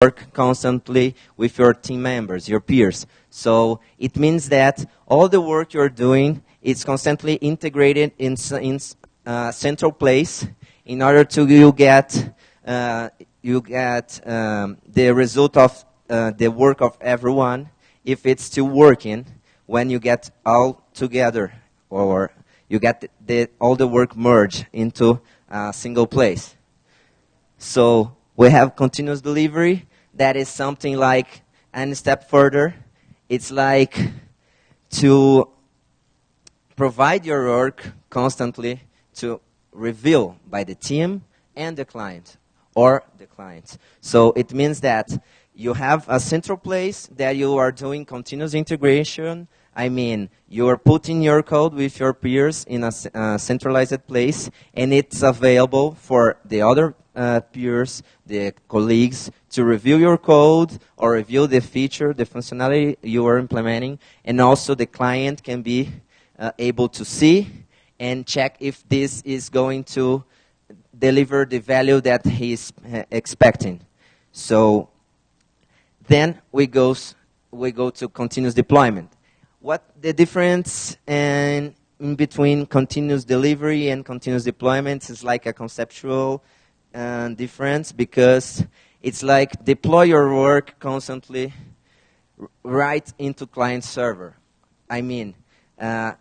work constantly with your team members, your peers. So it means that all the work you're doing is constantly integrated in, in uh, central place in order to you get uh, you get um, the result of uh, the work of everyone if it's still working when you get all together or you get the, the, all the work merged into a single place. So we have continuous delivery. That is something like a step further. It's like to provide your work constantly to reveal by the team and the client or the client. So it means that you have a central place that you are doing continuous integration. I mean, you are putting your code with your peers in a uh, centralized place, and it's available for the other uh, peers, the colleagues, to review your code or review the feature, the functionality you are implementing, and also the client can be uh, able to see and check if this is going to deliver the value that he's uh, expecting. So then we go, we go to continuous deployment. What the difference in, in between continuous delivery and continuous deployment is like a conceptual uh, difference because it's like deploy your work constantly right into client server. I mean, uh,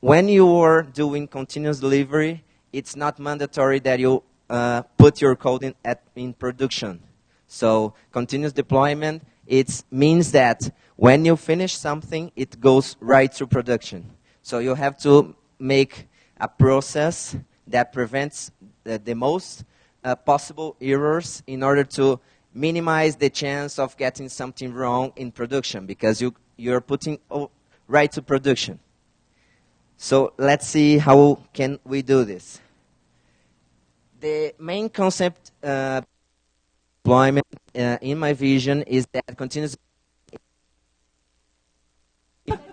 when you are doing continuous delivery, it's not mandatory that you uh, put your code in, at, in production. So continuous deployment, it means that when you finish something, it goes right to production. So you have to make a process that prevents the, the most uh, possible errors in order to minimize the chance of getting something wrong in production because you, you're putting right to production. So let's see how can we do this. The main concept uh, deployment uh, in my vision is that continuous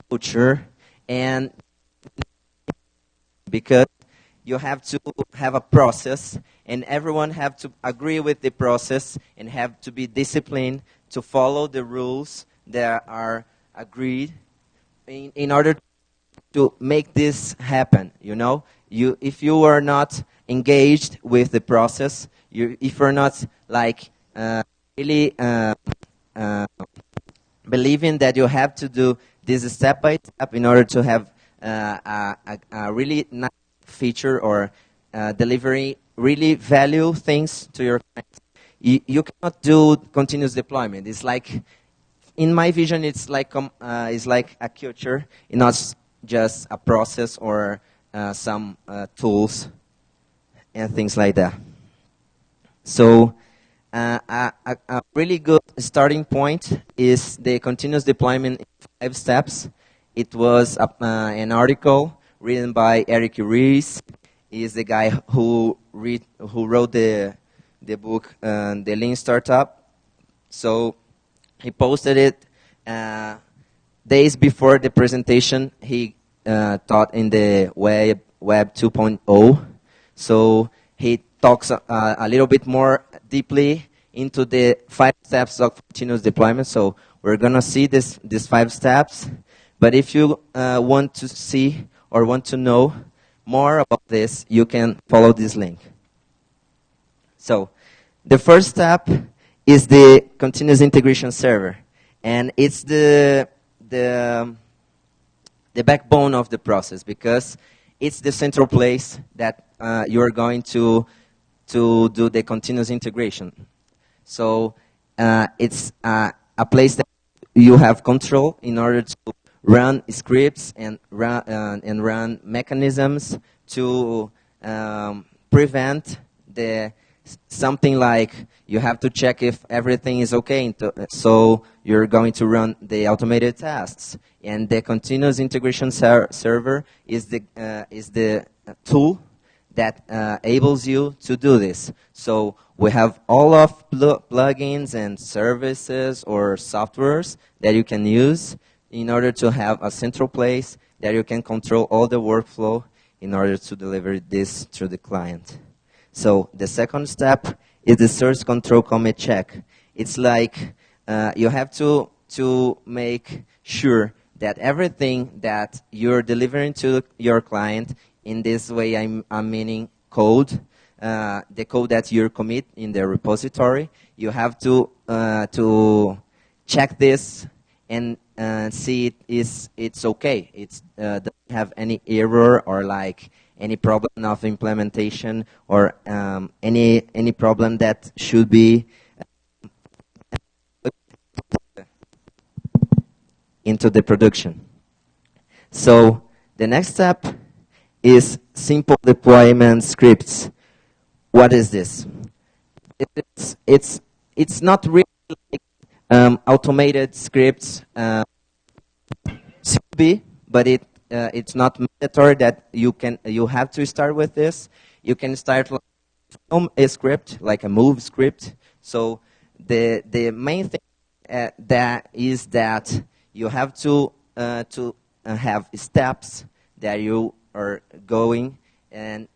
culture and because you have to have a process and everyone have to agree with the process and have to be disciplined to follow the rules that are agreed in, in order to make this happen. You know, you if you are not engaged with the process, you, if you're not like uh, really uh, uh, believing that you have to do this step by step in order to have uh, a, a, really nice feature or uh, delivery really value things to your clients. You, you cannot do continuous deployment. It's like in my vision, it's like um, uh, it's like a culture, not just a process or uh, some uh, tools and things like that. So uh, a, a, really good starting point is the continuous deployment five steps. It was a, uh, an article written by Eric Ries. He's the guy who read, who wrote the the book uh, The Lean Startup. So he posted it uh, days before the presentation. He uh, taught in the web web 2.0. So he talks uh, a little bit more deeply into the five steps of continuous deployment. So we're going to see this, these five steps. But if you uh, want to see or want to know more about this, you can follow this link. So the first step is the continuous integration server. And it's the, the, the backbone of the process because it's the central place that uh, you're going to, to do the continuous integration. So uh, it's uh, a place that you have control in order to run scripts and run, uh, and run mechanisms to um, prevent the something like you have to check if everything is okay. So you're going to run the automated tests. And the continuous integration ser server is the, uh, is the tool that uh, enables you to do this. So we have all of pl plugins and services or softwares that you can use in order to have a central place that you can control all the workflow in order to deliver this to the client. So the second step is the source control commit check. it's like uh, you have to to make sure that everything that you're delivering to your client in this way I'm, I'm meaning code uh, the code that you commit in the repository you have to uh, to check this and uh, see it is it's okay it's uh, doesn't have any error or like any problem of implementation or um, any any problem that should be into the production. So the next step is simple deployment scripts. What is this? It's, it's, it's not really like, um, automated scripts. Uh, be, but it, uh, it's not mandatory that you, can, you have to start with this. You can start from a script, like a move script. So the, the main thing uh, that is that you have to uh, to uh, have steps that you are going and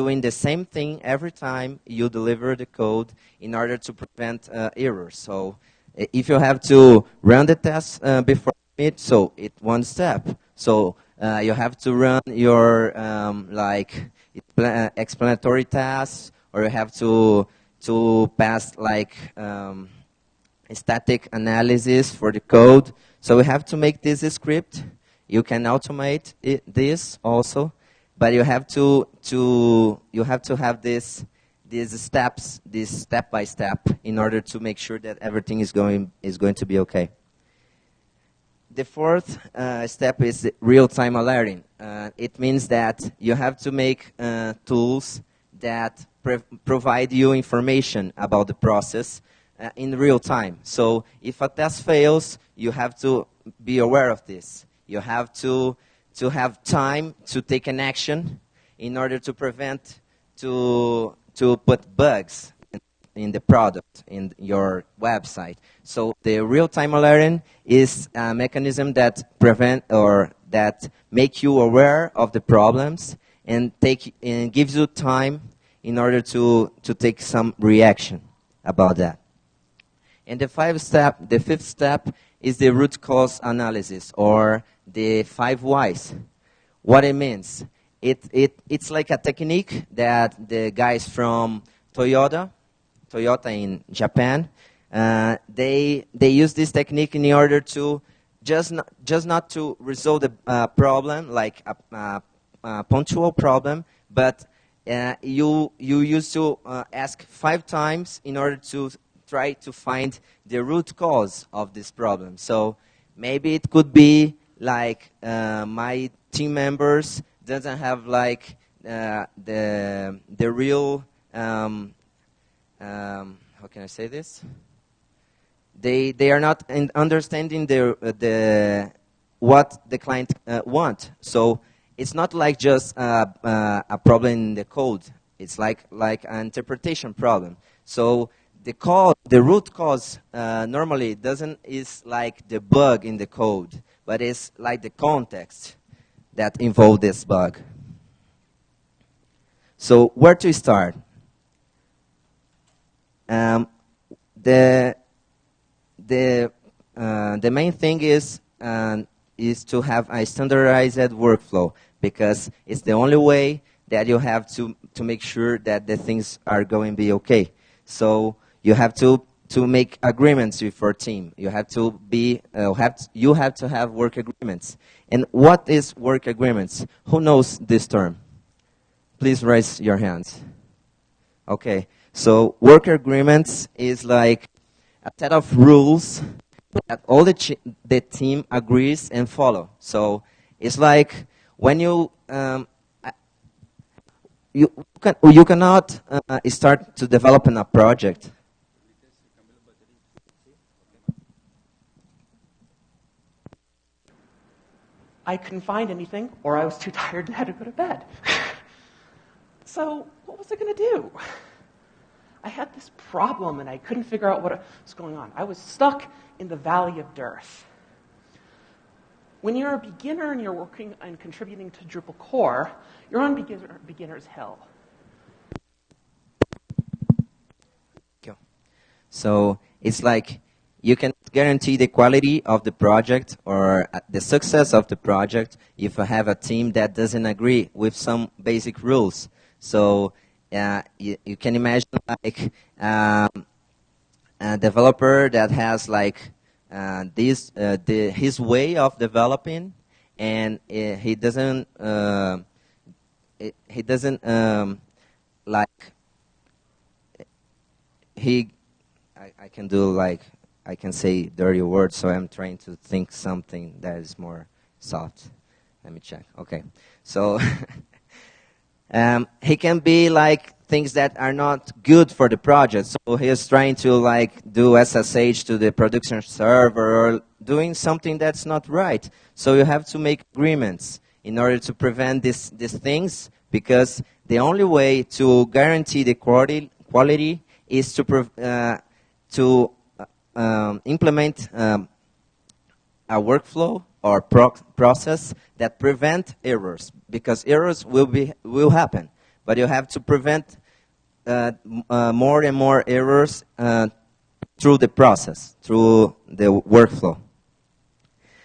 doing the same thing every time you deliver the code in order to prevent uh, errors. So if you have to run the test uh, before it, so it one step. So uh, you have to run your um, like explanatory tasks, or you have to to pass like um, static analysis for the code. So we have to make this script. You can automate it, this also, but you have to to you have to have this these steps, this step by step, in order to make sure that everything is going is going to be okay. The fourth uh, step is real-time alerting. Uh, it means that you have to make uh, tools that provide you information about the process uh, in real time. So if a test fails, you have to be aware of this. You have to, to have time to take an action in order to prevent, to, to put bugs in, in the product, in your website. So the real-time alerting is a mechanism that prevent or that make you aware of the problems and take and gives you time in order to, to take some reaction about that. And the five step, the fifth step is the root cause analysis or the five whys. What it means, it, it, it's like a technique that the guys from Toyota, Toyota in Japan, uh, they, they use this technique in order to just not, just not to resolve the uh, problem, like a, a, a, punctual problem, but uh, you, you used to uh, ask five times in order to try to find the root cause of this problem. So maybe it could be like uh, my team members doesn't have like uh, the the real um, um, how can I say this? They they are not understanding the uh, the what the client uh, want. So it's not like just uh, uh, a problem in the code. It's like like an interpretation problem. So the cause, the root cause normally doesn't is like the bug in the code, but it's like the context that involved this bug. So where to start? Um, the the uh, the main thing is uh, is to have a standardized workflow because it's the only way that you have to to make sure that the things are going to be okay. So you have to to make agreements with your team. You have to be uh, have to, you have to have work agreements. And what is work agreements? Who knows this term? Please raise your hands. Okay. So work agreements is like a set of rules that all the the team agrees and follow. So it's like when you um, you can you cannot uh, start to develop in a project I couldn't find anything, or I was too tired and had to go to bed. so, what was I going to do? I had this problem and I couldn't figure out what was going on. I was stuck in the valley of dearth. When you're a beginner and you're working and contributing to Drupal core, you're on beginner, beginner's hell. So it's like you can guarantee the quality of the project or uh, the success of the project if I have a team that doesn't agree with some basic rules. So uh, you, you, can imagine like um, a developer that has like uh, this uh, the, his way of developing, and uh, he doesn't uh, he doesn't um, like he I, I can do like I can say dirty words, so I'm trying to think something that is more soft. Let me check. Okay, so um, he can be like things that are not good for the project. So he is trying to like do SSH to the production server or doing something that's not right. So you have to make agreements in order to prevent this, these things because the only way to guarantee the quality, quality is to, uh, to um, implement um, a workflow or pro process that prevent errors because errors will be will happen. But you have to prevent uh, uh, more and more errors uh, through the process through the workflow.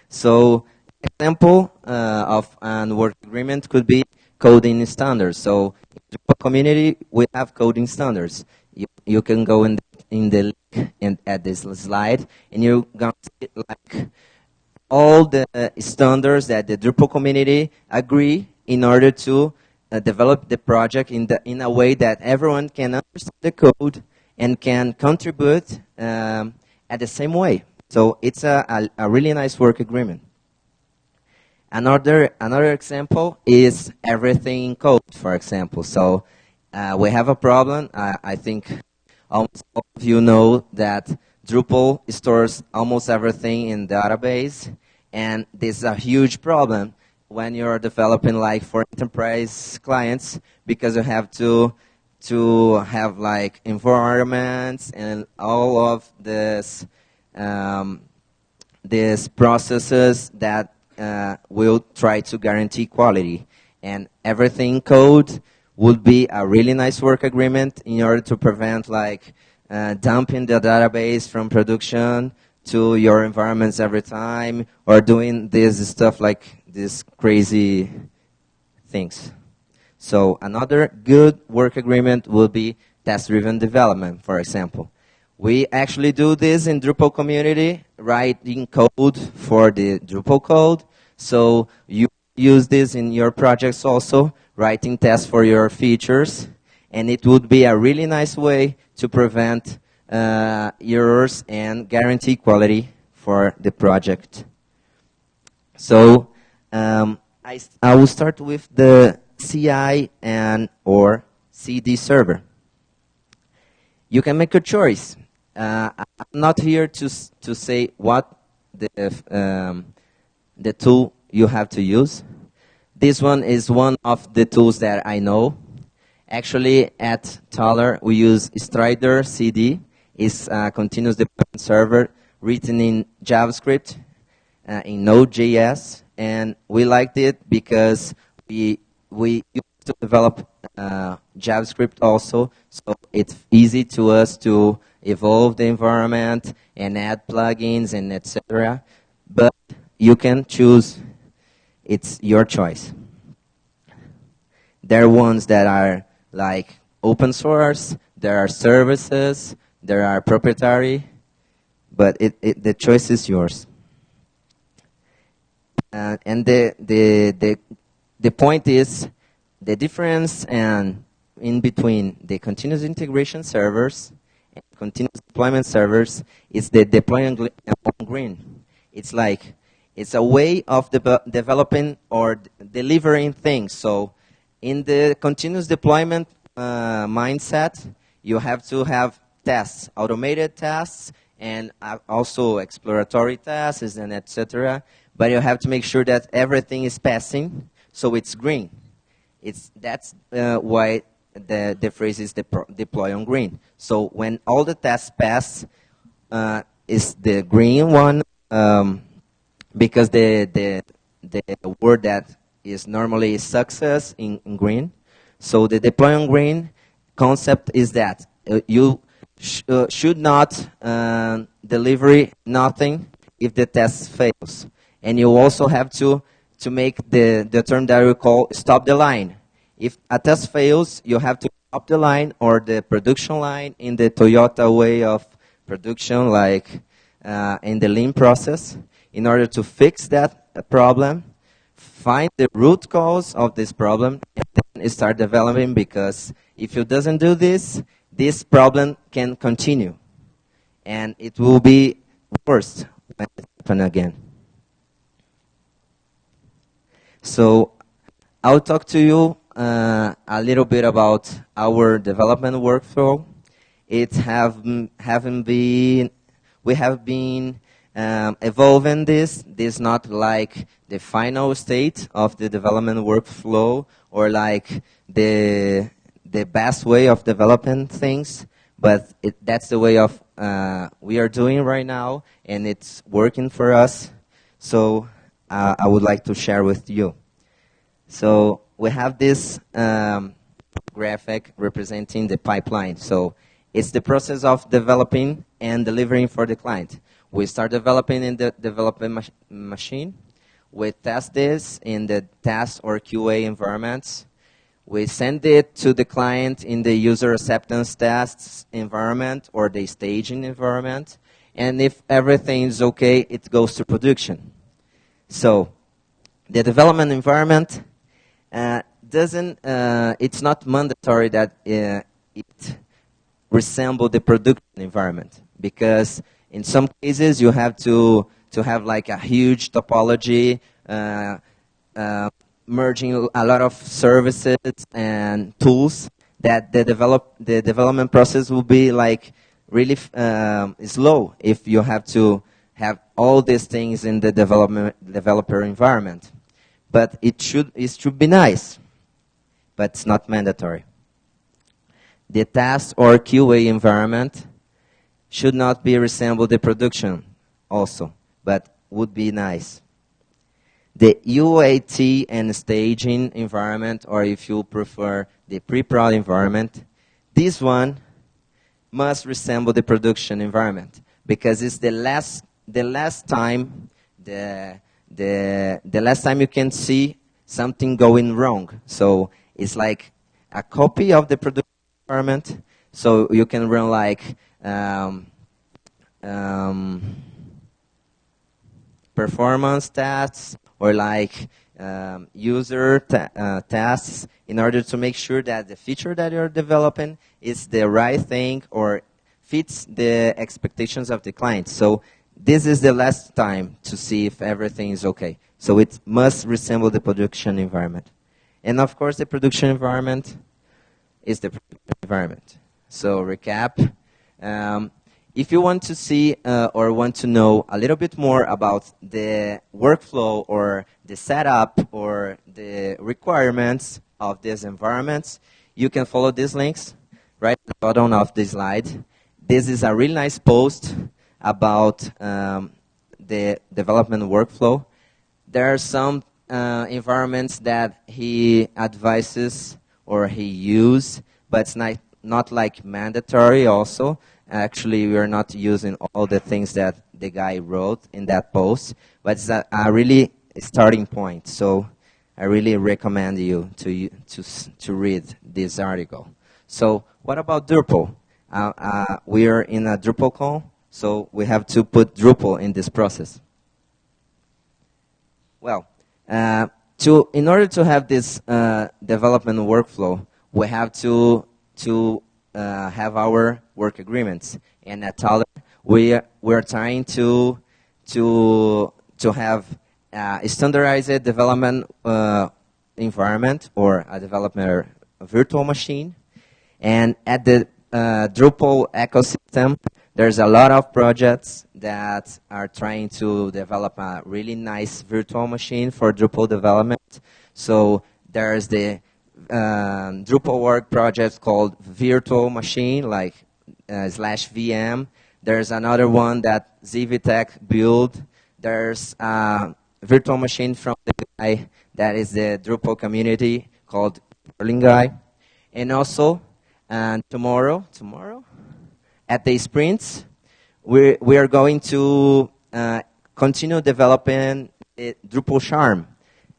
So example uh, of an work agreement could be coding standards. So in the community we have coding standards. You, you can go in in the link and at this slide and you're to see like all the standards that the Drupal community agree in order to uh, develop the project in, the, in a way that everyone can understand the code and can contribute um, at the same way. So it's a, a, a, really nice work agreement. Another, another example is everything in code, for example. So uh, we have a problem. I think almost all of you know that Drupal stores almost everything in database, and this is a huge problem when you're developing like for enterprise clients because you have to to have like environments and all of this um, these processes that uh, will try to guarantee quality. And everything code would be a really nice work agreement in order to prevent like uh, dumping the database from production to your environments every time or doing this stuff like these crazy things. So another good work agreement would be test-driven development, for example. We actually do this in Drupal community, writing code for the Drupal code. So you use this in your projects also, writing tests for your features and it would be a really nice way to prevent uh, errors and guarantee quality for the project. So um, I, I will start with the CI and or CD server. You can make a choice. Uh, I'm not here to to say what the um, the tool you have to use. This one is one of the tools that I know Actually, at Taller, we use Strider CD. It's a continuous deployment server written in JavaScript, uh, in Node.js, and we liked it because we we used to develop uh, JavaScript also, so it's easy to us to evolve the environment and add plugins and etc. But you can choose; it's your choice. There are ones that are like open source, there are services, there are proprietary, but it, it, the choice is yours. Uh, and the, the, the, the point is the difference and in between the continuous integration servers and continuous deployment servers is the deploying on green. It's like it's a way of de developing or delivering things. So in the continuous deployment uh, mindset, you have to have tests, automated tests, and uh, also exploratory tests and etc. But you have to make sure that everything is passing, so it's green. It's that's uh, why the the phrase is deploy on green. So when all the tests pass, uh, is the green one um, because the the the word that is normally success in, in green. So the deploy on green concept is that uh, you sh- uh, should not uh, deliver nothing if the test fails. And you also have to, to make the, the term that we call stop the line. If a test fails, you have to stop the line or the production line in the Toyota way of production, like uh, in the lean process, in order to fix that problem, find the root cause of this problem, and then start developing because if you doesn't do this, this problem can continue. And it will be worse when it happens again. So I'll talk to you uh, a little bit about our development workflow. It have haven't been we have been um, evolving this. This not like the final state of the development workflow or like the the best way of developing things, but it, that's the way of uh, we are doing right now, and it's working for us. So uh, I would like to share with you. So we have this um, graphic representing the pipeline. So it's the process of developing and delivering for the client. We start developing in the development mach machine. We test this in the test or QA environments. We send it to the client in the user acceptance tests environment or the staging environment. And if everything is okay, it goes to production. So the development environment uh, doesn't, uh, it's not mandatory that uh, it resemble the production environment because in some cases you have to, to have like a huge topology, uh, uh, merging a lot of services and tools that the develop the development process will be like really um, slow if you have to have all these things in the development developer environment. But it should it should be nice, but it's not mandatory. The test or QA environment should not be resemble the production also, but would be nice the UAT and staging environment, or if you prefer the pre-prod environment, this one must resemble the production environment because it's the last, the last time, the, the, the last time you can see something going wrong. So it's like a copy of the production environment, so you can run like um, um, performance tests, or like um, user uh, tasks in order to make sure that the feature that you're developing is the right thing or fits the expectations of the client. So this is the last time to see if everything is okay. So it must resemble the production environment. And of course, the production environment is the environment. So recap, um, if you want to see uh, or want to know a little bit more about the workflow or the setup or the requirements of these environments, you can follow these links right at the bottom of the slide. This is a really nice post about um, the development workflow. There are some uh, environments that he advises or he uses, but it's not, not like mandatory also. Actually, we are not using all the things that the guy wrote in that post, but it's a, a really starting point. So I really recommend you to, to, to read this article. So what about Drupal? Uh, uh, we are in a Drupal call, so we have to put Drupal in this process. Well, uh, to, in order to have this uh, development workflow, we have to, to uh, have our work agreements. And at Taller, we we're trying to to to have a standardized development uh, environment or a development virtual machine. And at the uh, Drupal ecosystem, there's a lot of projects that are trying to develop a really nice virtual machine for Drupal development. So there's the um, Drupal work project called Virtual Machine, like uh, slash VM. There's another one that Zivtech built. There's a virtual machine from the guy that is the Drupal community called geerlingguy. And also, and tomorrow, tomorrow, at the sprints, we we are going to uh, continue developing it, Drupal Charm.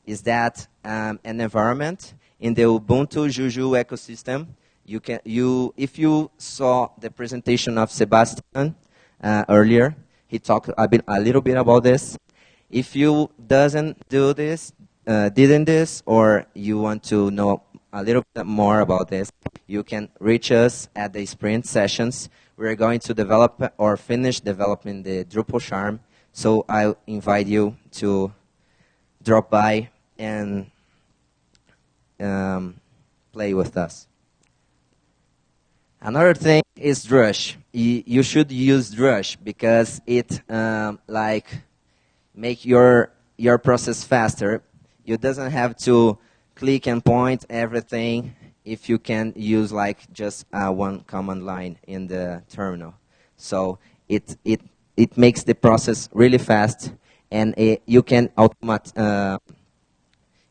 Is that um, an environment in the Ubuntu Juju ecosystem? You can you if you saw the presentation of Sebastian uh, earlier, he talked a, bit, a little bit about this. If you doesn't do this, uh, didn't this, or you want to know a little bit more about this, you can reach us at the sprint sessions. We're going to develop or finish developing the Drupal Charm. So I invite you to drop by and um, play with us. Another thing is Drush. You, should use Drush because it um, like make your your process faster. You doesn't have to click and point everything if you can use like just uh, one command line in the terminal. So it it it makes the process really fast, and it, you can automate. Uh,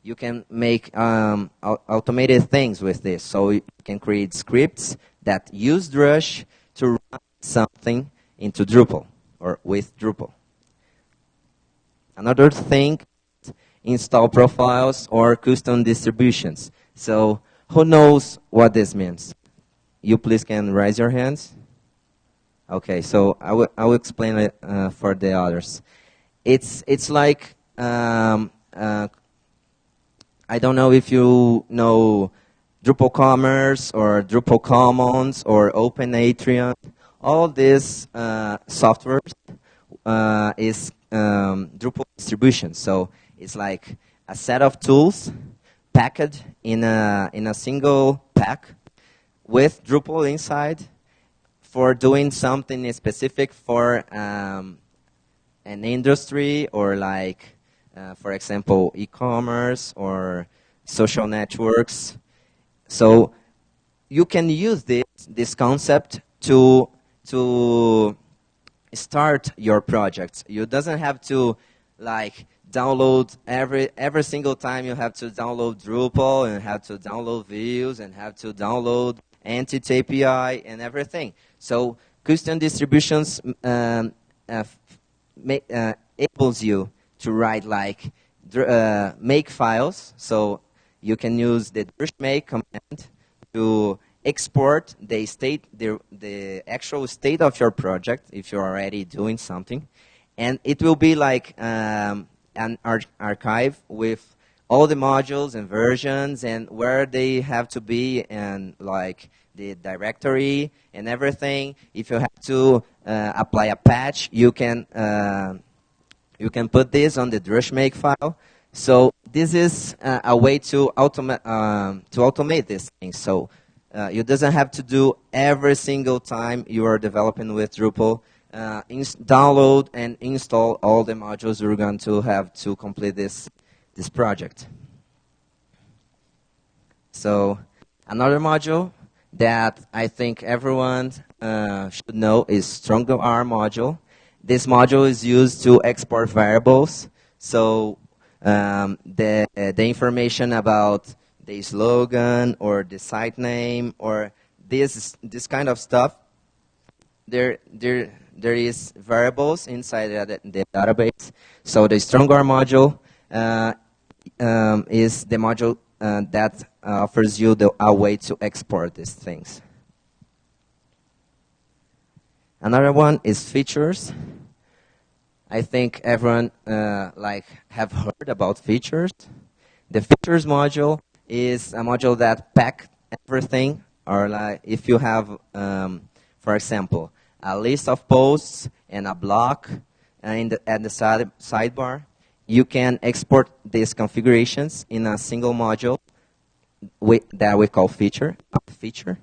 you can make um, automated things with this. So you can create scripts that use Drush to run something into Drupal or with Drupal. Another thing, install profiles or custom distributions. So who knows what this means? You please can raise your hands. Okay, so I will, I will explain it uh, for the others. It's, it's like, um, uh, I don't know if you know Drupal Commerce or Drupal Commons or Open Atrium. All these uh, software uh, is um, Drupal distribution. So it's like a set of tools packed in a, in a single pack with Drupal inside for doing something specific for um, an industry or like, for example, e-commerce or social networks. So you can use this, this concept to, to start your project. You doesn't have to like download every every single time you have to download Drupal and have to download views and have to download Entity API and everything. So custom distributions um, uh, uh, enables you to write like uh, make files. So you can use the make command to export the state, the, the actual state of your project if you're already doing something. And it will be like um, an ar archive with all the modules and versions and where they have to be and like the directory and everything. If you have to uh, apply a patch, you can uh, you can put this on the drushmake file. So this is uh, a way to automate um, to automate this thing. So uh, you doesn't have to do every single time you are developing with Drupal. Uh, download and install all the modules you're going to have to complete this, this project. So another module that I think everyone uh, should know is Strongarm module. This module is used to export variables. So um, the, uh, the information about the slogan or the site name or this this kind of stuff. There there there is variables inside the, the database. So the Strongarm module uh, um, is the module uh, that offers you the, a way to export these things. Another one is features. I think everyone uh, like have heard about features. The features module is a module that pack everything, or like if you have, um, for example, a list of posts and a block in the, at the side, sidebar, you can export these configurations in a single module that we call feature, feature.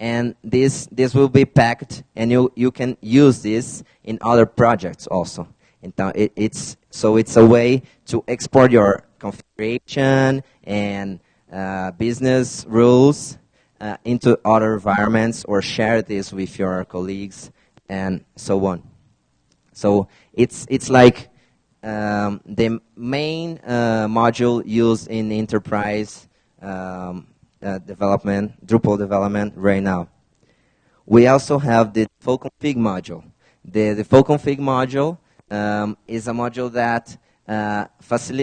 And this, this will be packed, and you, you can use this in other projects also. It, it's, so it's a way to export your configuration and uh, business rules uh, into other environments or share this with your colleagues and so on. So it's, it's like um, the main uh, module used in enterprise um, uh, development, Drupal development right now. we also have the default config module. The default config module um, is a module that uh,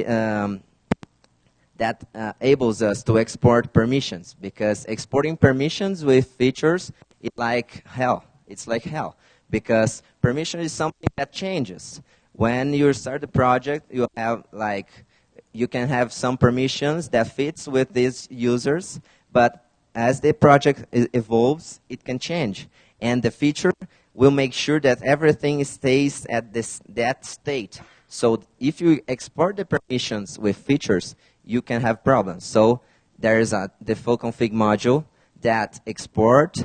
um, that uh, enables us to export permissions because exporting permissions with features is like hell. It's like hell because permission is something that changes. When you start the project, you have like you can have some permissions that fits with these users, but as the project evolves, it can change. And the feature will make sure that everything stays at this, that state. So if you export the permissions with features, you can have problems. So there is a default config module that export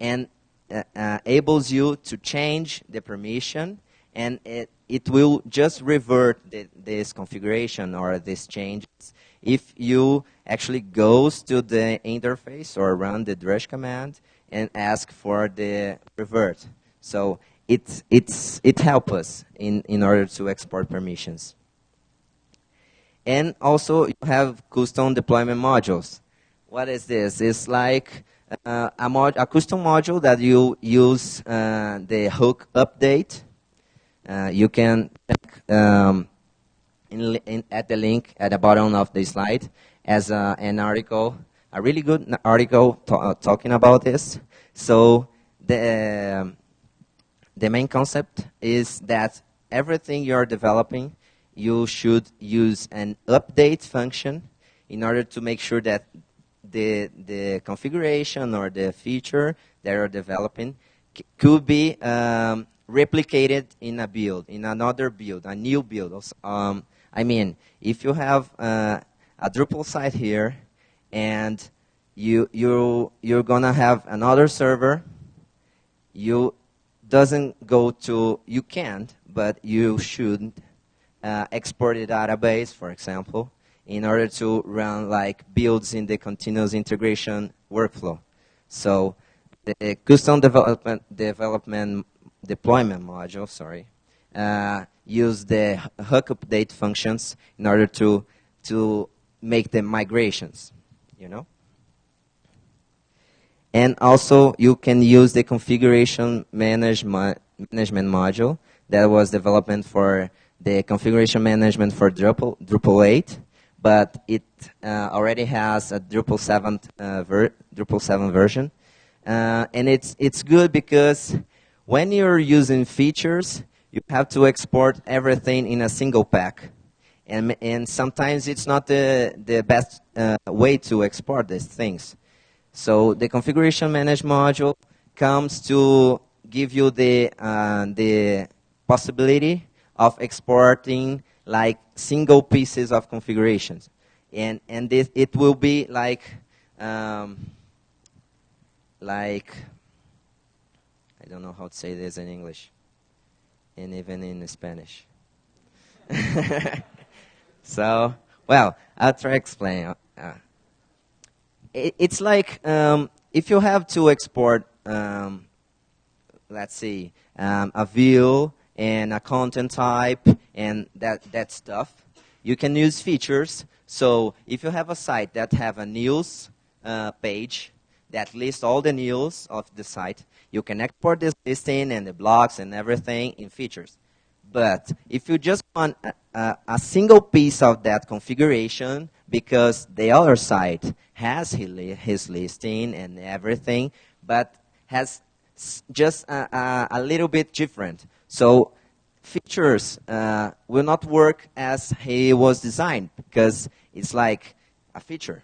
and uh, uh, enables you to change the permission and it, it will just revert the, this configuration or these changes if you actually goes to the interface or run the drush command and ask for the revert. So it, it's, it helps us in, in order to export permissions. And also you have custom deployment modules. What is this? It's like uh, a, mod, a, custom module that you use uh, the hook update. Uh, you can um, in, in, at the link at the bottom of the slide as a, an article, a really good article uh, talking about this. So the, um, the main concept is that everything you're developing, you should use an update function in order to make sure that the, the configuration or the feature that you're developing could be um, replicated in a build, in another build, a new build. Um, I mean, if you have uh, a Drupal site here, and you you you're gonna have another server, you doesn't go to you can't, but you should uh, export a database, for example, in order to run like builds in the continuous integration workflow. So the custom development development deployment module, sorry, uh, use the hook update functions in order to, to make the migrations, you know? And also, you can use the configuration manage mo management module that was developed for the configuration management for Drupal, Drupal 8, but it uh, already has a Drupal 7, uh, Drupal 7 version. Uh, and it's, it's good because when you're using features, you have to export everything in a single pack. And, and sometimes it's not the, the best uh, way to export these things. So the configuration manage module comes to give you the, uh, the possibility of exporting like single pieces of configurations. And, and this, it will be like, um, like, I don't know how to say this in English and even in Spanish. so, well, I'll try to explain. Uh, it, it's like um, if you have to export, um, let's see, um, a view and a content type and that, that stuff, you can use features. So if you have a site that have a news uh, page that lists all the news of the site, you can export this listing and the blocks and everything in features. But if you just want a, a, a single piece of that configuration, because the other site has his listing and everything, but has just a, a little bit different. So features uh, will not work as he was designed because it's like a feature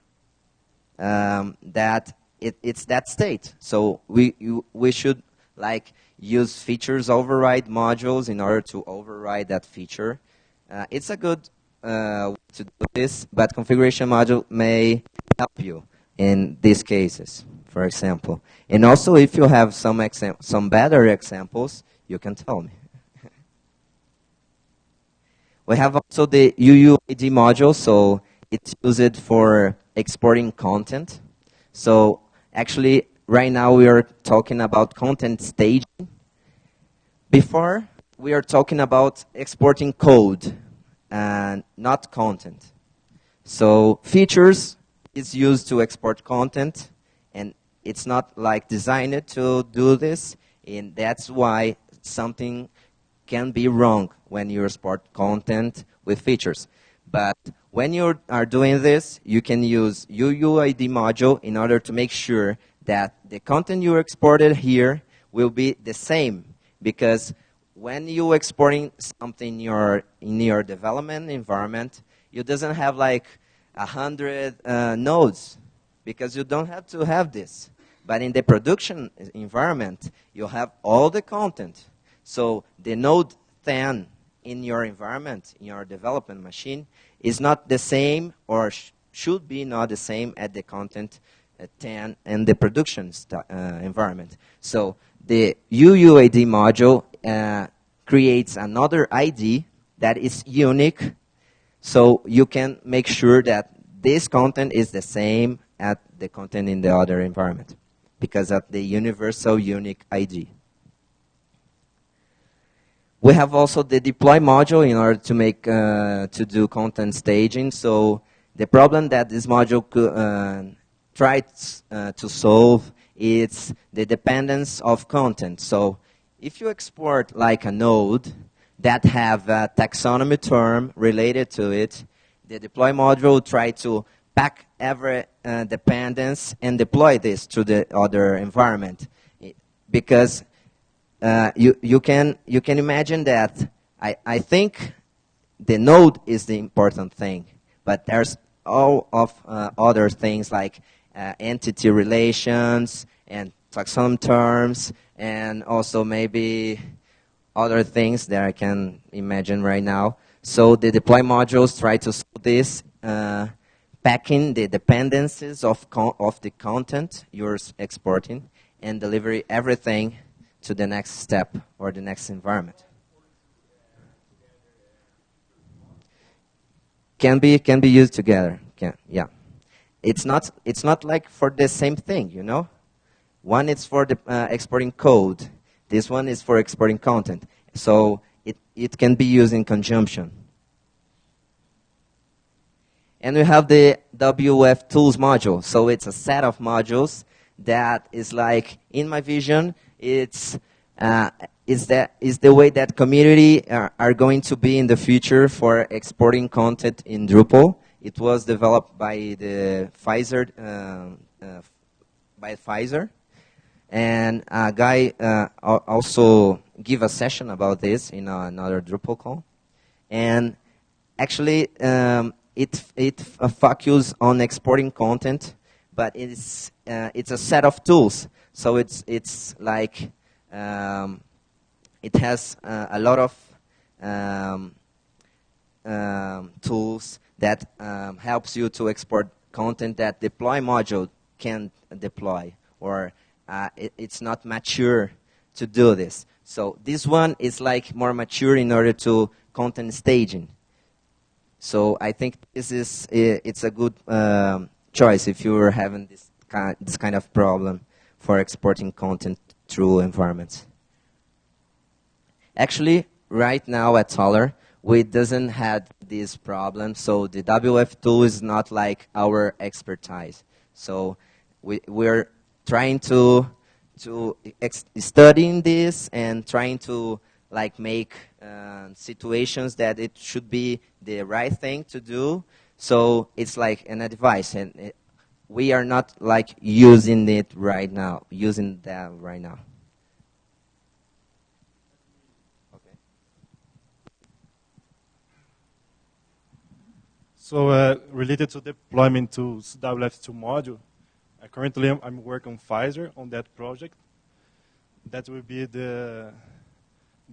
um, that it, it's that state. So we, you, we should like use features override modules in order to override that feature. Uh, it's a good uh, way to do this, but configuration module may help you in these cases, for example. And also, if you have some, some better examples, you can tell me. we have also the UUID module, so it's used for exporting content. So Actually, right now we are talking about content staging. Before, we are talking about exporting code and not content. So features is used to export content, and it's not like designed to do this, and that's why something can be wrong when you export content with features. But when you are doing this, you can use UUID module in order to make sure that the content you exported here will be the same. Because when you exporting something in your, in your development environment, you doesn't have like a hundred uh, nodes because you don't have to have this. But in the production environment, you have all the content. So the node 10 in your environment, in your development machine, is not the same or sh should be not the same at the content uh, 10 in the production uh, environment. So the UUID module uh, creates another ID that is unique so you can make sure that this content is the same at the content in the other environment because of the universal unique ID. We have also the deploy module in order to make uh, to do content staging. So the problem that this module uh, tries uh, to solve is the dependence of content. So if you export like a node that have a taxonomy term related to it, the deploy module try to pack every uh, dependence and deploy this to the other environment. Because uh, you, you, can, you can imagine that I, I think the node is the important thing, but there's all of uh, other things like uh, entity relations and taxonomy terms and also maybe other things that I can imagine right now. So the deploy modules try to solve this, uh, packing the dependencies of, of the content you're exporting and deliver everything to the next step or the next environment. Can be can be used together. Can, yeah, it's not it's not like for the same thing, you know. One is for the uh, exporting code. This one is for exporting content. So it it can be used in conjunction. And we have the WF Tools module. So it's a set of modules that is like, in my vision, it's uh, is that is the way that community are, are, going to be in the future for exporting content in Drupal. It was developed by the Pfizer uh, uh, by Pfizer, and a guy uh, also give a session about this in another DrupalCon, and actually um, it it focuses on exporting content, but it's uh, it's a set of tools so it's, it's like um, it has uh, a lot of um, um, tools that um, helps you to export content that deploy module can deploy or uh, it, it's not mature to do this. So this one is like more mature in order to content staging. So I think this is it's a good um, choice if you're having this kind, this kind of problem for exporting content through environments. Actually, right now at Solar, we doesn't have this problem, so the WF tool is not like our expertise. So we, we're trying to to studying this and trying to like make uh, situations that it should be the right thing to do. So it's like an advice, and we are not like using it right now, using that right now. Okay. So uh, related to deployment to WF Tools module, uh, currently I'm, I'm, working on Pfizer on that project. That will be the,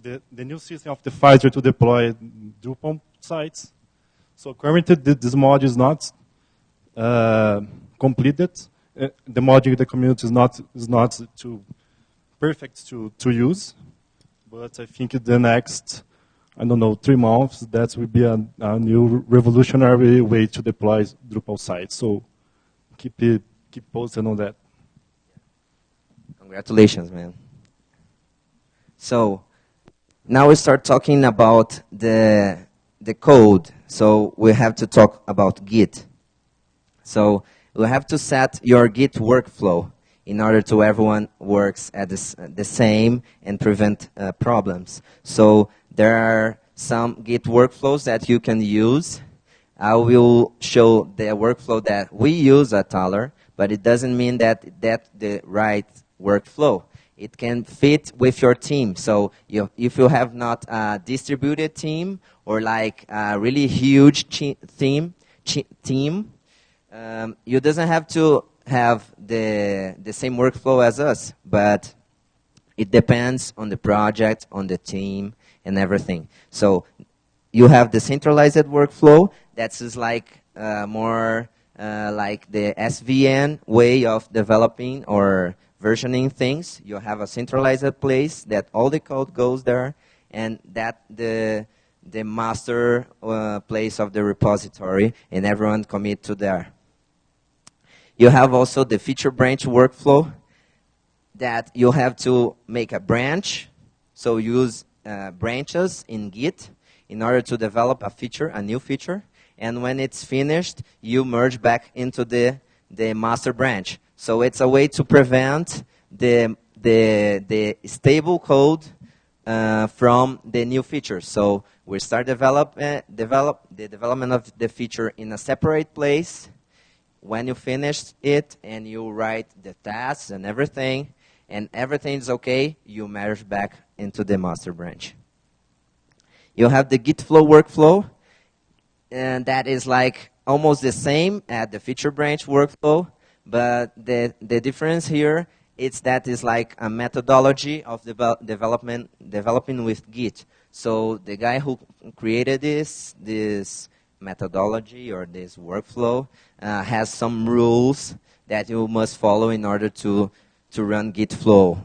the, the new system of the Pfizer to deploy Drupal sites. So currently this module is not uh, completed. Uh, the module the community is not is not too perfect to to use, but I think the next I don't know three months that will be a, a new revolutionary way to deploy Drupal sites. So keep it, keep posted on that. Congratulations, man. So now we start talking about the the code. So we have to talk about Git. So you have to set your Git workflow in order to everyone works at the same and prevent uh, problems. So there are some Git workflows that you can use. I will show the workflow that we use at Taller, but it doesn't mean that that's the right workflow. It can fit with your team. So you, if you have not a distributed team or like a really huge team, team, um, you doesn't have to have the the same workflow as us, but it depends on the project, on the team, and everything. So you have the centralized workflow. That's like uh, more uh, like the SVN way of developing or versioning things. You have a centralized place that all the code goes there, and that the the master uh, place of the repository, and everyone commit to there. You have also the feature branch workflow that you have to make a branch, so use uh, branches in Git in order to develop a feature, a new feature, and when it's finished, you merge back into the, the master branch. So it's a way to prevent the, the, the stable code uh, from the new feature. So we start develop, uh, develop the development of the feature in a separate place. When you finish it and you write the tasks and everything, and everything's okay, you merge back into the master branch. You have the Git flow workflow, and that is like almost the same at the feature branch workflow, but the, the difference here is that is like a methodology of devel development developing with Git. So the guy who created this this methodology or this workflow uh, has some rules that you must follow in order to to run Git flow,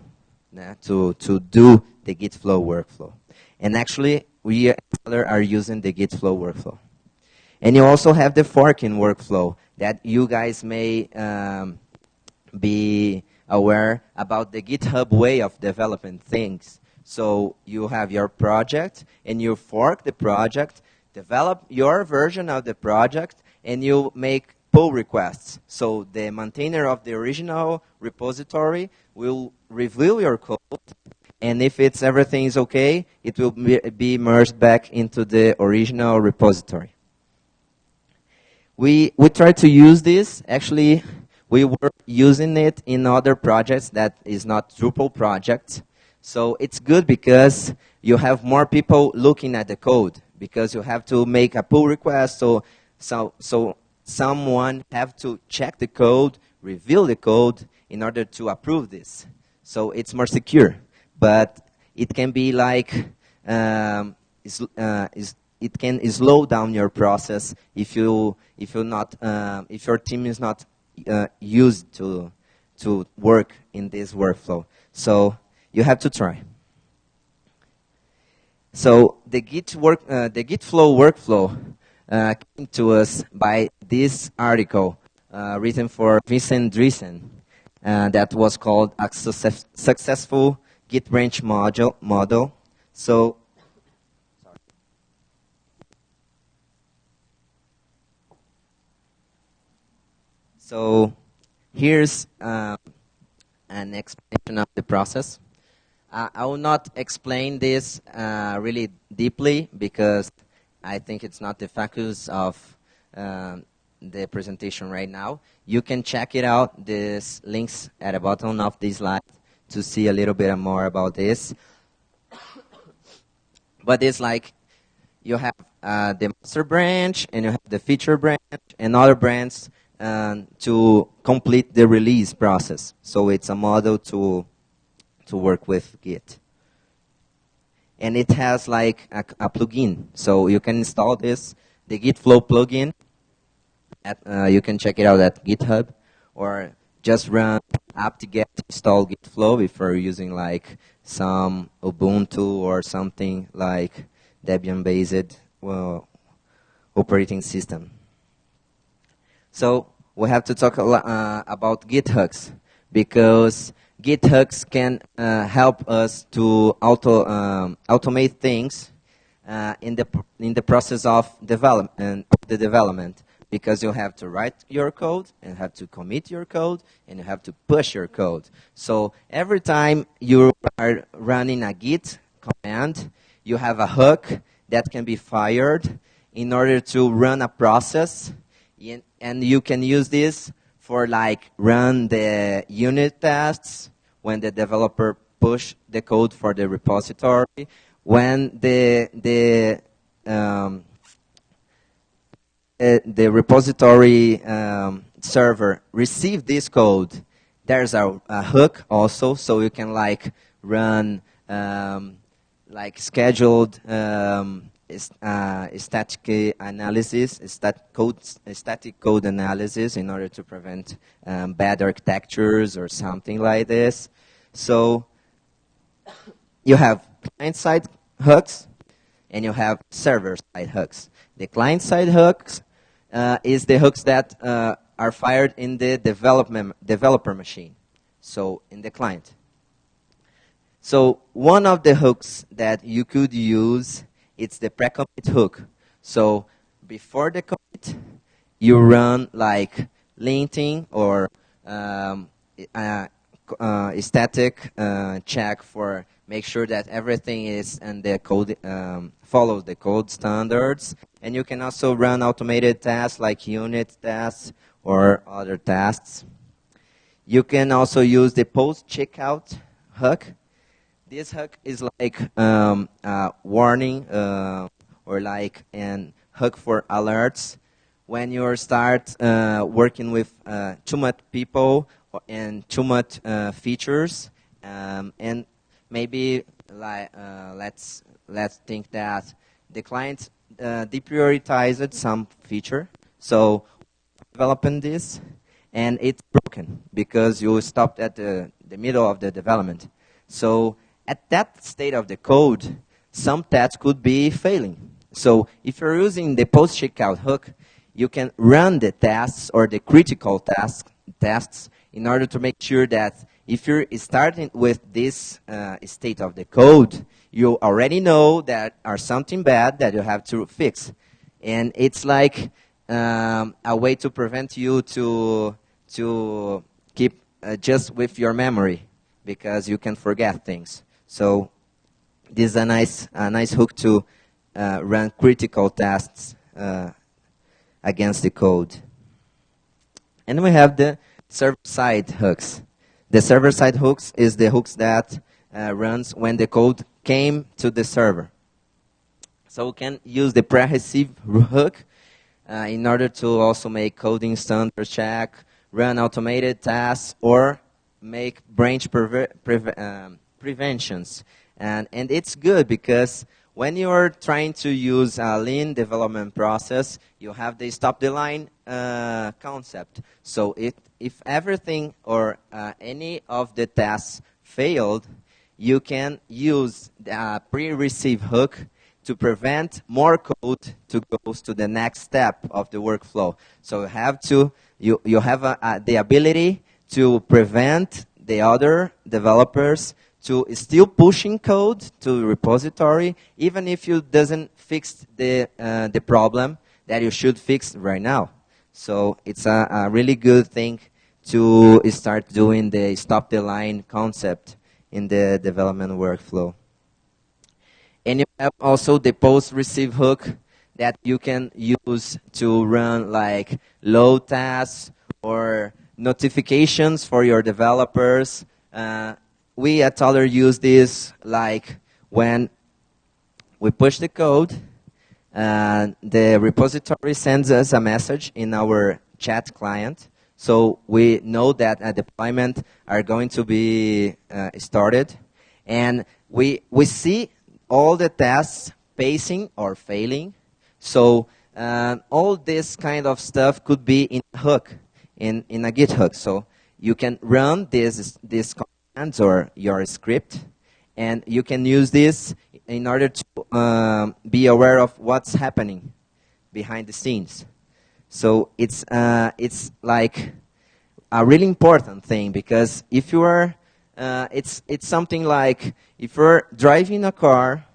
yeah, to to do the Git flow workflow. And actually, we are using the Git flow workflow. And you also have the forking workflow that you guys may um, be aware about the GitHub way of developing things. So you have your project and you fork the project, develop your version of the project, and you make pull requests. So the maintainer of the original repository will review your code, and if it's everything is okay, it will be merged back into the original repository. We, we try to use this. Actually, we were using it in other projects that is not Drupal projects. So it's good because you have more people looking at the code because you have to make a pull request. So, so, so someone have to check the code, reveal the code in order to approve this. So it's more secure. But it can be like um, is, uh, is it can slow down your process if you if you're not uh, if your team is not uh, used to to work in this workflow. So you have to try. So the Git work uh, the Git flow workflow uh, came to us by this article uh, written for Vincent Driessen uh, that was called a success successful Git branch module model. So So here's uh, an explanation of the process. Uh, I will not explain this uh, really deeply because I think it's not the focus of um, the presentation right now. You can check it out, these links at the bottom of this slide to see a little bit more about this. but it's like you have uh, the master branch and you have the feature branch and other branches um, to complete the release process. So it's a model to, to work with Git. And it has like a, a plugin. So you can install this, the Git Flow plugin. At, uh, you can check it out at GitHub or just run apt-get install Git Flow if you're using like some Ubuntu or something like Debian-based well, operating system. So we have to talk uh, about Git hooks because Git hooks can uh, help us to auto um, automate things uh, in the in the process of development the development. because you have to write your code and have to commit your code and you have to push your code. So every time you are running a git command, you have a hook that can be fired in order to run a process and you can use this for like run the unit tests when the developer push the code for the repository when the the um, uh, the repository um, server receive this code, there's a, a, hook also, so you can like run um, like scheduled um, uh, static analysis, stat code, static code analysis in order to prevent um, bad architectures or something like this. So you have client-side hooks and you have server-side hooks. The client-side hooks uh, is the hooks that uh, are fired in the development developer machine, so in the client. So one of the hooks that you could use, it's the pre-commit hook. So before the commit, you run like linting or um, uh, uh, static uh, check for make sure that everything is and the code um, follows the code standards. And you can also run automated tests like unit tests or other tests. You can also use the post checkout hook. This hook is like um, a warning uh, or like an hook for alerts when you start uh, working with uh, too much people and too much uh, features um, and maybe like, uh, let's let's think that the client uh, deprioritized some feature, so developing this, and it's broken because you stopped at the, the middle of the development. So at that state of the code, some tests could be failing. So if you're using the post checkout hook, you can run the tests or the critical tests in order to make sure that if you're starting with this uh, state of the code, you already know that are something bad that you have to fix. And it's like um, a way to prevent you to, to keep uh, just with your memory because you can forget things. So this is a nice, a nice hook to uh, run critical tests uh, against the code. And we have the server-side hooks. The server-side hooks is the hooks that uh, runs when the code came to the server. So we can use the pre-receive hook uh, in order to also make coding standard check, run automated tasks, or make branch um, preventions. And, and it's good because when you're trying to use a lean development process, you have the stop the line uh, concept. So it, if everything or uh, any of the tasks failed, you can use the pre-receive hook to prevent more code to go to the next step of the workflow. So you have to you you have the ability to prevent the other developers to still pushing code to repository, even if you doesn't fix the uh, the problem that you should fix right now. So it's a, a really good thing to start doing the stop the line concept in the development workflow. And you have also the post receive hook that you can use to run like load tasks or notifications for your developers. Uh, we at Taller use this like when we push the code, and the repository sends us a message in our chat client, so we know that a deployment are going to be uh, started. And we, we see all the tests pacing or failing. So uh, all this kind of stuff could be in a hook, in, in a Git hook. So you can run this, this or your script, and you can use this in order to um, be aware of what's happening behind the scenes. So it's, uh, it's like a really important thing because if you are, uh, it's, it's something like if you're driving a car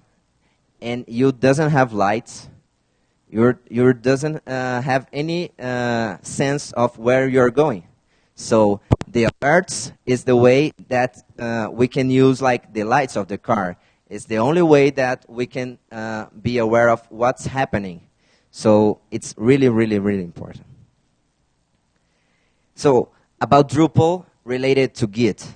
and you doesn't have lights, you you doesn't uh, have any uh, sense of where you're going. So the alerts is the way that uh, we can use like the lights of the car. It's the only way that we can uh, be aware of what's happening. So it's really, really, really important. So about Drupal related to Git.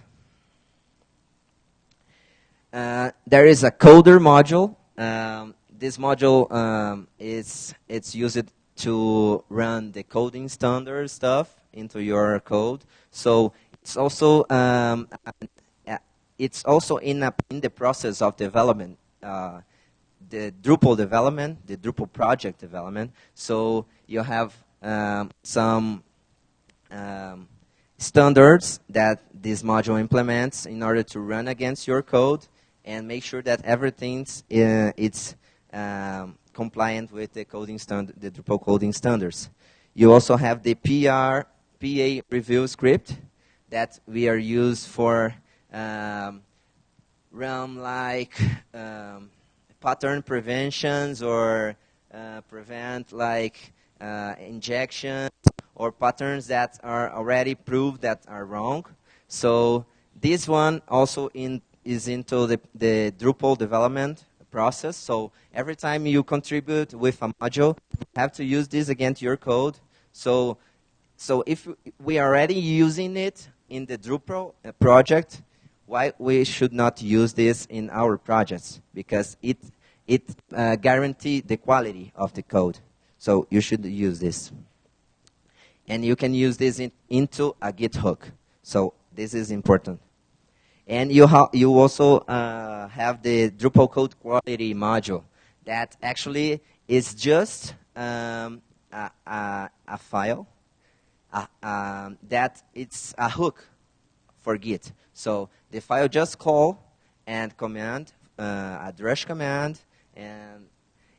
Uh, there is a coder module. Um, this module um, is it's used to run the coding standard stuff into your code. So it's also um, it's also in a, in the process of development, uh, the Drupal development, the Drupal project development. So you have um, some um, standards that this module implements in order to run against your code and make sure that everything's uh, it's um, compliant with the coding standard, the Drupal coding standards. You also have the PR PA review script that we are used for um, run like um, pattern preventions or uh, prevent like uh, injections or patterns that are already proved that are wrong. So this one also in is into the, the Drupal development process. So every time you contribute with a module, you have to use this against your code. So, so if we are already using it in the Drupal uh, project, why we should not use this in our projects? Because it, it uh, guarantees the quality of the code. So you should use this. And you can use this in, into a Git hook. So this is important. And you, you also uh, have the Drupal code quality module that actually is just um, a, a, a, file uh, um, that it's a hook for Git. So the file just call and command, uh, a command, and,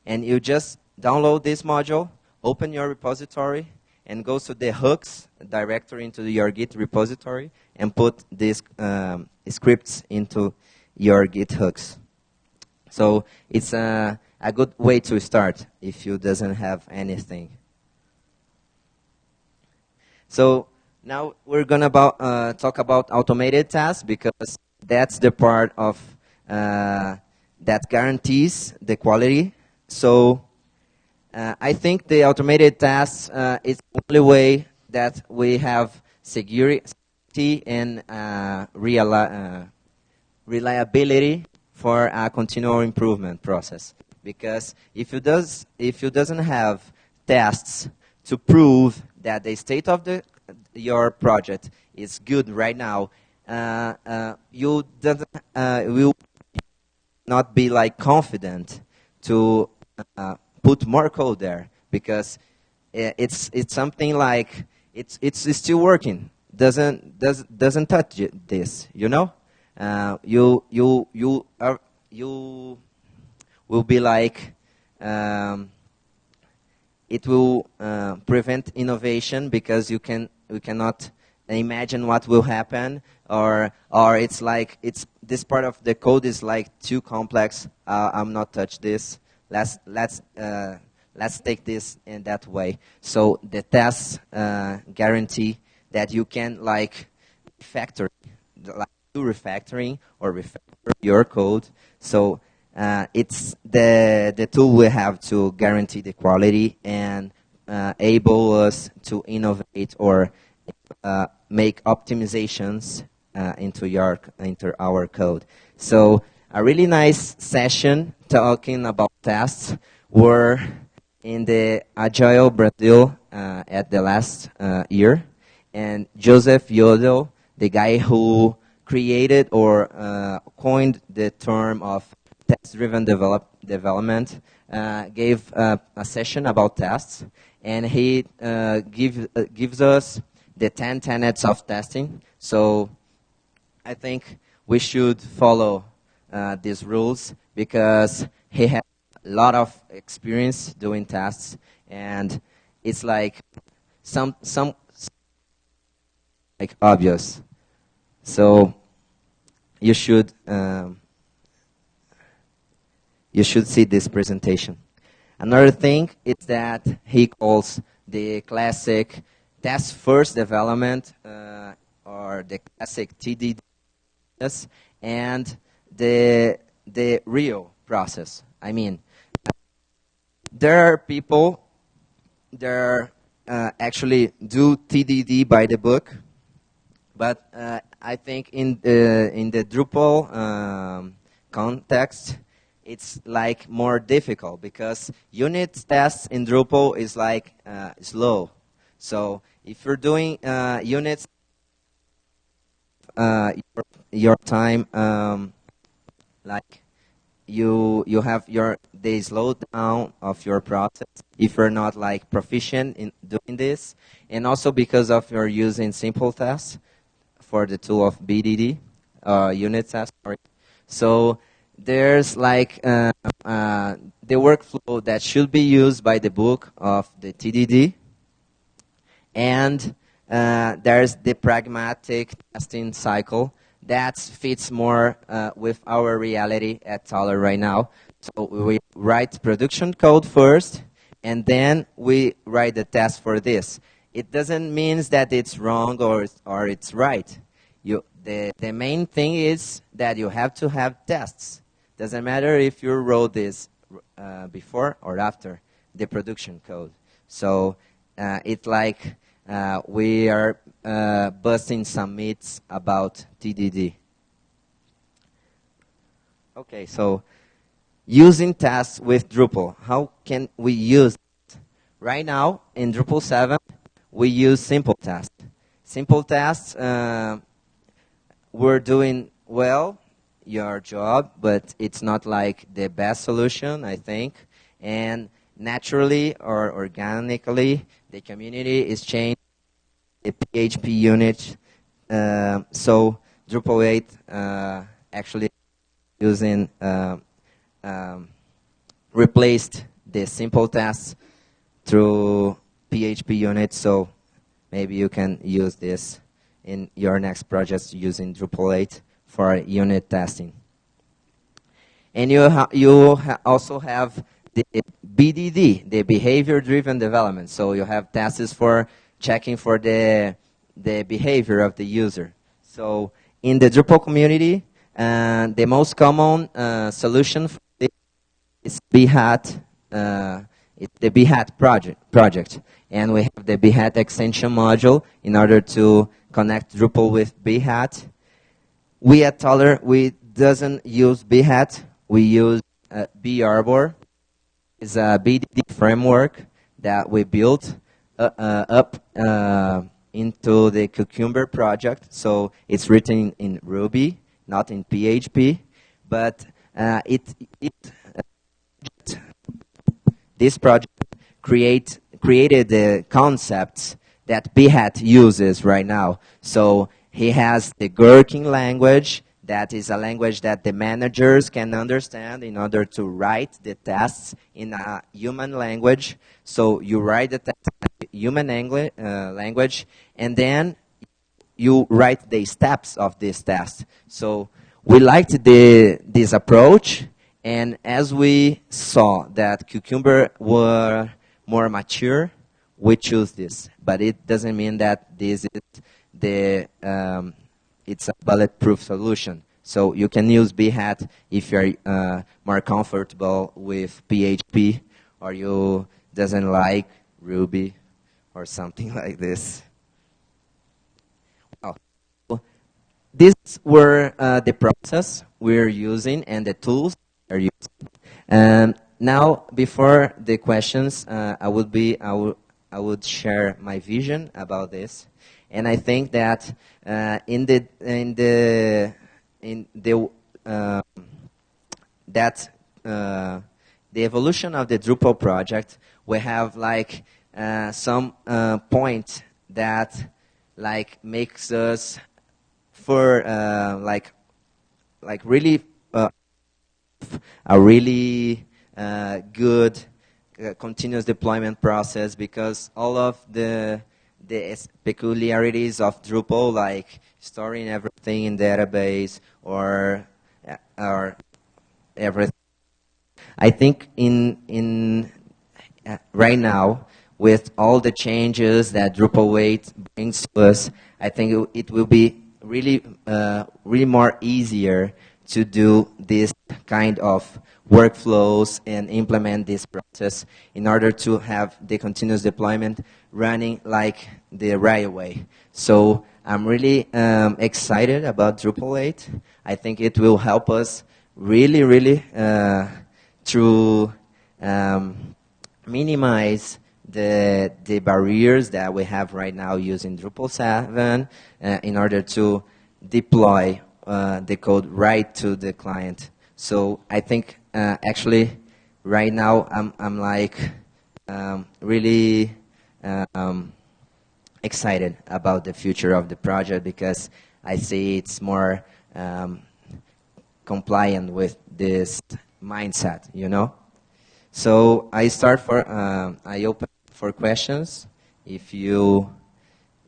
and you just download this module, open your repository, and go to the hooks directory into your Git repository and put these um, scripts into your Git hooks. So it's a, a good way to start if you doesn't have anything. So now we're going to uh, talk about automated tasks because that's the part of uh, that guarantees the quality. So uh, I think the automated tasks uh, is the only way that we have security and uh, uh, reliability for a continual improvement process. Because if you does if you doesn't have tests to prove that the state of the your project is good right now, uh, uh, you will not be like confident to put more code there because it's it's something like it's it's still working. Doesn't does doesn't touch this. You know, uh, you you you are you will be like. Um, it will uh, prevent innovation because you can you cannot imagine what will happen or or it's like it's this part of the code is like too complex uh, i'm not touch this let's let's uh, let's take this in that way. So the tests uh, guarantee that you can like factor, like do refactoring or refactor your code. So uh, it's the the tool we have to guarantee the quality and uh, able us to innovate or uh, make optimizations uh, into your into our code. So a really nice session talking about tests were in the Agile Brazil uh, at the last uh, year. And Joseph Yoder, the guy who created or coined the term of test-driven develop development, uh, gave uh, a session about tests. And he uh, give, gives us the 10 tenets of testing. So I think we should follow uh, these rules because he has a lot of experience doing tests, and it's like some some like obvious. So you should um, you should see this presentation. Another thing is that he calls the classic test first development uh, or the classic TDD and the the real process. I mean, there are people that uh, actually do TDD by the book, but uh, I think in the in the Drupal um, context, it's like more difficult because unit tests in Drupal is like uh, slow. So if you're doing uh, units, uh, your, your, time um, like you you have your the slowdown of your process if you're not like proficient in doing this, and also because of your using simple tests for the tool of BDD uh, unit test. Sorry. So there's like uh, uh, the workflow that should be used by the book of the TDD, and uh, there's the pragmatic testing cycle that fits more uh, with our reality at Taller right now. So we write production code first, and then we write the test for this. It doesn't mean that it's wrong or, or it's right. You, the, the main thing is that you have to have tests. Doesn't matter if you wrote this uh, before or after the production code. So uh, it's like uh, we are uh, busting some myths about TDD. Okay, so using tests with Drupal. How can we use it? Right now, in Drupal 7, we use simple tests. Simple tests, uh, we're doing well your job, but it's not like the best solution, I think. And naturally or organically, the community is changing the PHP unit. Uh, so Drupal 8 uh, actually using uh, um, replaced the simple tests through PHP unit. So maybe you can use this in your next project using Drupal 8 for unit testing. And you, ha you ha also have the BDD, the behavior-driven development. So you have tests for checking for the, the behavior of the user. So in the Drupal community, uh, the most common uh, solution is Behat, uh, it's the Behat project, project. And we have the Behat extension module in order to connect Drupal with Behat. We at Taller, we doesn't use Behat, we use uh, barbor. It's a BDD framework that we built uh, uh, up uh, into the Cucumber project. So it's written in Ruby, not in PHP, but uh, it, it this project create, created the concepts that Behat uses right now. So he has the Gherkin language, that is a language that the managers can understand in order to write the tests in a human language. So you write the test in human uh, language, and then you write the steps of this test. So we liked the, this approach, and as we saw that Cucumber were more mature, we choose this. But it doesn't mean that this is the um, it's a bulletproof solution. So you can use Behat if you're uh, more comfortable with PHP or you doesn't like Ruby or something like this. Well, these were uh, the process we're using and the tools we're using. Um, now, before the questions, uh, I would be I I would share my vision about this. And I think that uh, in the in the in the uh, that uh, the evolution of the Drupal project, we have like uh, some uh, point that like makes us for uh, like like really a really good continuous deployment process because all of the the peculiarities of Drupal, like storing everything in database or or everything. I think in in uh, right now, with all the changes that Drupal 8 brings to us, I think it, it will be really, uh, really more easier to do this kind of workflows and implement this process in order to have the continuous deployment running like the right way. So I'm really um, excited about Drupal 8. I think it will help us really, really uh, to um, minimize the, the barriers that we have right now using Drupal 7 uh, in order to deploy uh, the code right to the client. So I think uh, actually right now I'm, I'm like um, really um, excited about the future of the project because I see it's more um, compliant with this mindset, you know? So I start for, uh, I open for questions. If you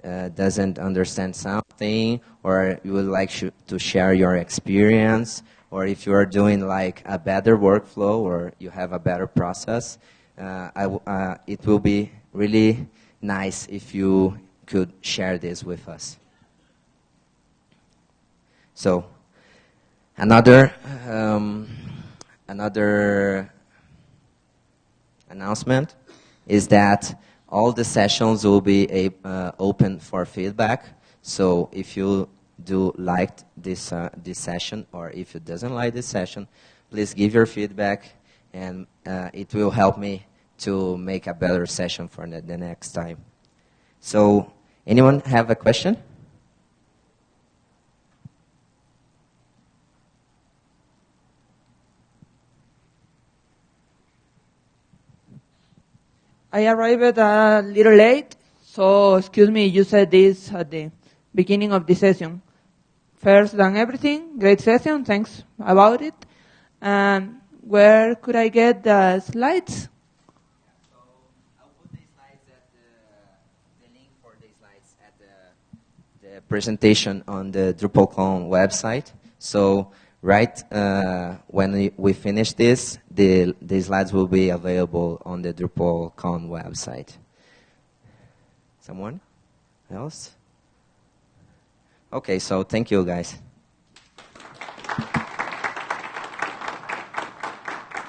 uh, doesn't understand something or you would like to share your experience or if you are doing like a better workflow or you have a better process, uh, uh, it will be really nice if you could share this with us. So, another um, another announcement is that all the sessions will be a, uh, open for feedback. So if you do like this uh, this session or if you doesn't like this session, please give your feedback, and uh, it will help me to make a better session for the, the next time. So, anyone have a question? I arrived a little late, so excuse me, you said this at the beginning of the session. First than everything, great session, thanks about it. And where could I get the slides? The presentation on the DrupalCon website. So right uh, when we, we, finish this, the, the slides will be available on the DrupalCon website. Someone else? Okay, so thank you guys.